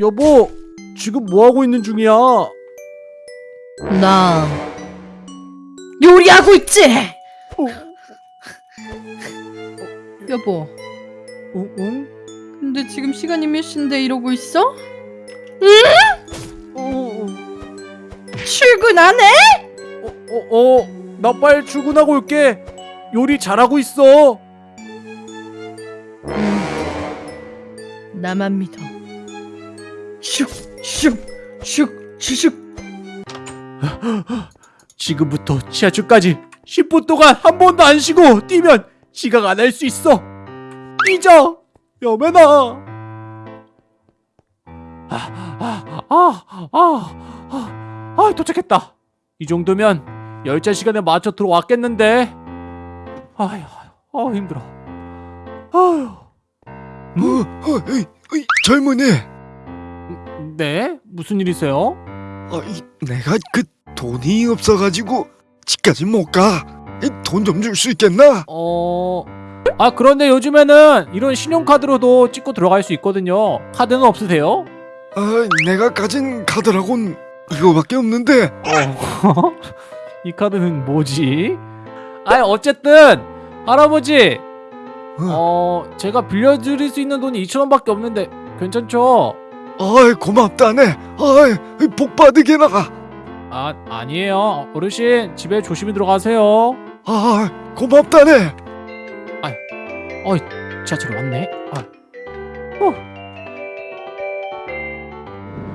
여보, 지금 뭐 하고 있는 중이야? 어, 나 요리하고 있지. 여보, 응? 응? 근데 지금 시간이 몇 시인데 이러고 있어? 어, 어, 출근 안 해? 어, 어, 어, 나 빨리 출근하고 올게. 요리 잘하고 있어. 나만 믿어. 슉슉슉슉 슉 슉. 지금부터 지하철까지 10분 동안 한 번도 안 쉬고 뛰면 지각 안 할 수 있어. 뛰자, 여매나. 아, 아, 아, 아, 아, 아, 도착했다. 이 정도면 열차 시간에 맞춰 들어왔겠는데. 아휴, 아 힘들어. 아휴, 어, 어, 에이, 에이, 젊은이. 네, 무슨 일이세요? 어, 이, 내가 그 돈이 없어가지고 집까지 못 가. 돈 좀 줄 수 있겠나? 어, 아 그런데 요즘에는 이런 신용카드로도 찍고 들어갈 수 있거든요. 카드는 없으세요? 아, 내가 가진 카드라곤 이거밖에 없는데. 어, 이 카드는 뭐지? 아 어쨌든 할아버지, 어, 어 제가 빌려드릴 수 있는 돈이 2천 원밖에 없는데 괜찮죠? 아이 고맙다네. 아이 복 받으게 나가. 아 아니에요, 어르신 집에 조심히 들어가세요. 아, 고맙다네. 어이 지하철 왔네. 아, 어.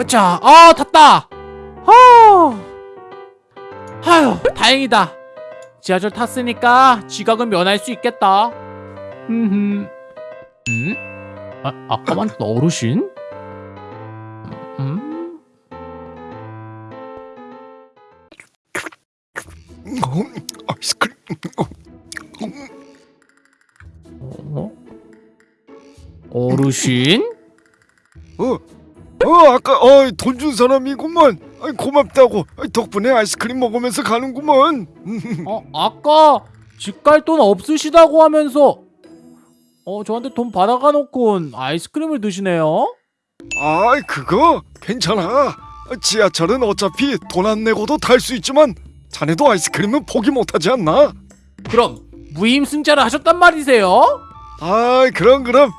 자, 아 탔다. 아, 아유 다행이다. 지하철 탔으니까 지각은 면할 수 있겠다. 음, 음? 아, 아까 만났던 어르신? 어? 어르신? 어, 어 아까 어, 돈 준 사람이구먼. 아이, 고맙다고. 아이, 덕분에 아이스크림 먹으면서 가는구먼. 어, 아까 집 갈 돈 없으시다고 하면서 어, 저한테 돈 받아가 놓고 아이스크림을 드시네요. 아이 그거 괜찮아. 지하철은 어차피 돈 안 내고도 탈 수 있지만 자네도 아이스크림은 포기 못하지 않나? 그럼 무임승차를 하셨단 말이세요? 아이 그럼 그럼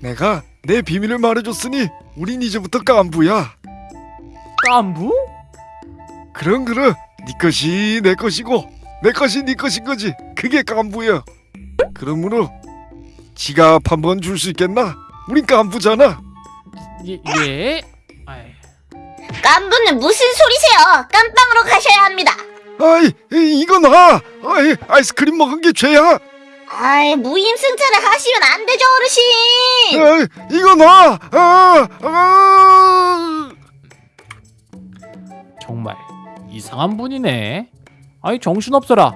내가 내 비밀을 말해줬으니 우린 이제부터 깐부야. 깐부? 그럼 그럼 네 것이 내 것이고 내 것이 네 것인 거지. 그게 깐부야. 그러므로 지갑 한 번 줄 수 있겠나? 우린 깐부잖아. 예, 예. 깐부는 무슨 소리세요? 깜빵으로 가셔야 합니다. 아이 이- 이거 나. 아이 아이스크림 먹은 게 죄야. 아이 무임승차를 하시면 안 되죠 어르신. 아이 이거 나. 아, 아. 정말 이상한 분이네. 아이 정신없어라.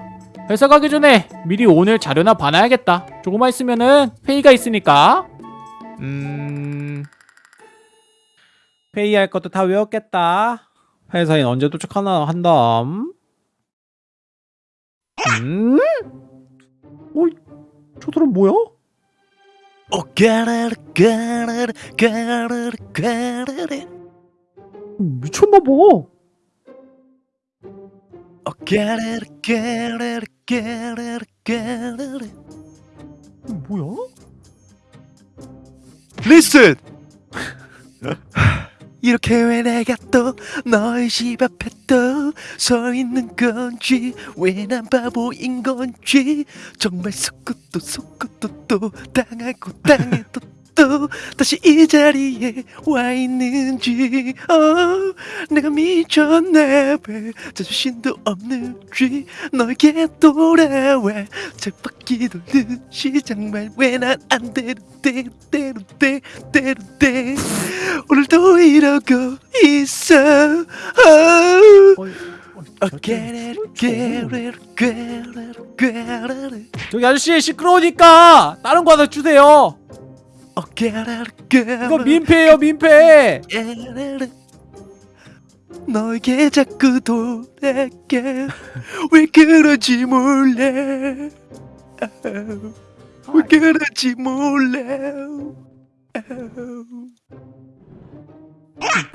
회사 가기 전에 미리 오늘 자료나 봐놔야겠다. 조금만 있으면은 회의가 있으니까. 음... 회의할 것도 다 외웠겠다. 회사인 언제 도착하나 한담. 음? 어이, 저 사람 뭐야? 오 까라라 까라라 까라라 까라라 미쳤나봐. 오 까라라 까라라 까라라 까라라 뭐야? 리슨 이렇게 왜 내가 또 너의 집 앞에 또 서 있는 건지 왜 난 바보인 건지. 정말 속고도 속고도 또 당하고 당해도 또 다시 이 자리에 와 있는지. 어 내가 미쳤나 봐 자존심도 없는지. 너에게 돌아와 짝받기 돌듯이 정말 왜 난 안 되는데 때로때 때로때 오늘도 이러고 있어. 어. 어이, 어, 깨르르 깨르르 깨르르 저기 아저씨 시끄러우니까 다른 거 하나 주세요. 어 이거 민폐예요 민폐. 너에게 자꾸 돌아가 왜 그러지 몰라 왜 그러지 몰라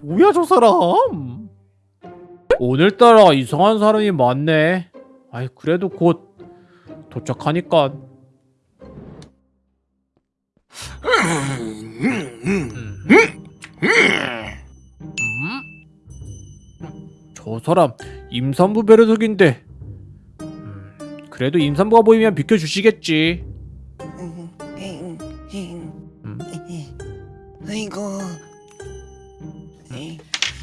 뭐야 저 사람? 오늘따라 이상한 사람이 많네. 아이 그래도 곧 도착하니까. 저 사람 임산부 배려석인데. 음, 그래도 임산부가 보이면 비켜주시겠지. 아이고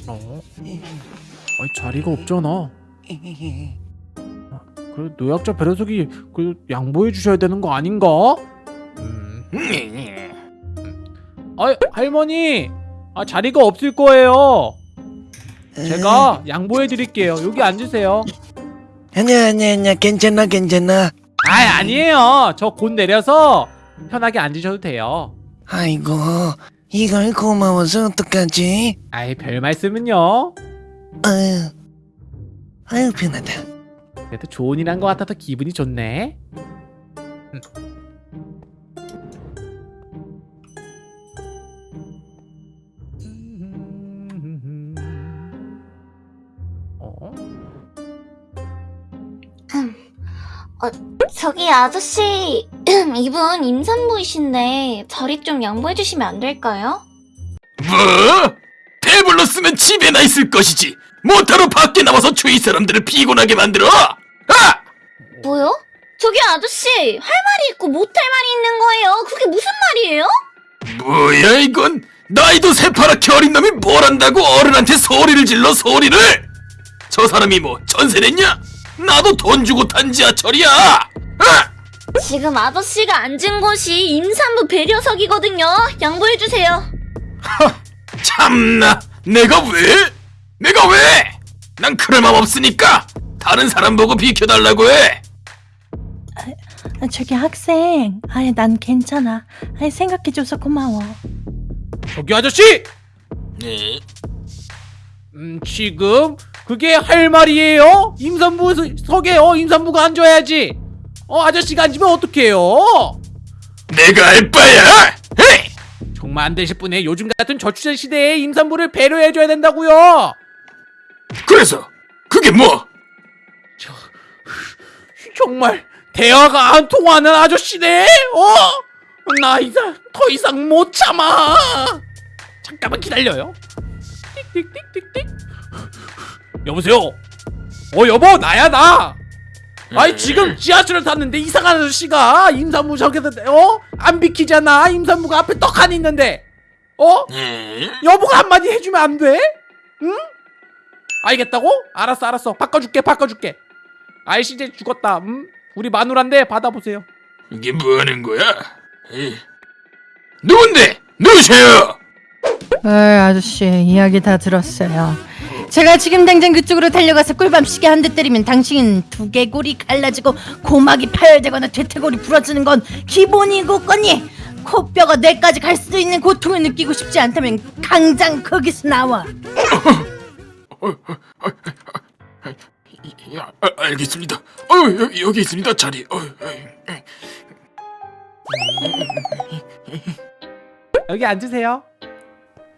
어? 아니 자리가 없잖아. 그래 노약자 배려석이 그 양보해 주셔야 되는 거 아닌가? 음. 아 할머니, 아 자리가 없을 거예요. 제가 양보해 드릴게요. 여기 앉으세요. 아니야 아니야 아니야 괜찮아 괜찮아 아 아니에요. 저 곧 내려서 편하게 앉으셔도 돼요. 아이고 이걸 고마워서 어떡하지 아이 별 말씀은요. 아유 아유 편하다 그래도 좋은 일한것 같아서 기분이 좋네. 음. 저기 아저씨 이분 임산부이신데 자리 좀 양보해 주시면 안 될까요? 뭐? 배불렀으면 집에나 있을 것이지. 뭐하러 밖에 나와서 주위 사람들을 피곤하게 만들어? 아! 뭐요? 저기 아저씨 할 말이 있고 못할 말이 있는 거예요. 그게 무슨 말이에요? 뭐야 이건? 나이도 새파랗게 어린 놈이 뭘 안다고 어른한테 소리를 질러 소리를? 저 사람이 뭐 전세 냈냐? 나도 돈 주고 탄 지하철이야. 아! 지금 아저씨가 앉은 곳이 임산부 배려석이거든요. 양보해 주세요. 참나, 내가 왜? 내가 왜? 난 그럴 맘 없으니까 다른 사람 보고 비켜달라고 해. 아, 저기 학생, 아니 난 괜찮아. 아니 생각해줘서 고마워. 저기 아저씨! 네. 음, 지금 그게 할 말이에요? 임산부 석에 어 임산부가 앉아야지. 어 아저씨가 앉으면 어떡해요? 내가 알 바야. 헤이! 정말 안 되실 분에 요즘 같은 저출산 시대에 임산부를 배려해줘야 된다고요. 그래서 그게 뭐? 정말 대화가 안 통하는 아저씨네. 어? 나 이상 더 이상 못 참아. 잠깐만 기다려요. 띡띡띡띡띡. 여보세요. 어 여보 나야 나. 아이 지금 지하철을 탔는데 이상한 아저씨가 임산부 저기서 어? 안 비키잖아. 임산부가 앞에 떡하니 있는데. 어? 음? 여보가 한마디 해주면 안 돼? 응? 알겠다고? 알았어 알았어 바꿔줄게 바꿔줄게 아이씨 이제 죽었다 음? 우리 마누라인데 받아보세요 이게 뭐 하는 거야? 에이. 누군데? 누구세요? 에이 아저씨 이야기 다 들었어요. 제가 지금 당장 그쪽으로 달려가서 꿀밤 시계 한 대 때리면 당신 두개골이 갈라지고 고막이 파열되거나 퇴퇴골이 부러지는 건 기본이고 거니 코뼈가 뇌까지 갈 수도 있는 고통을 느끼고 싶지 않다면 당장 거기서 나와. 야, 아, 알겠습니다. 어, 여기, 여기 있습니다. 자리. 어, 어, 어. 여기 앉으세요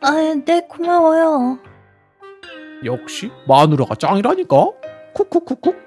아, 네 고마워요. 역시 마누라가 짱이라니까? 쿡쿡쿡쿡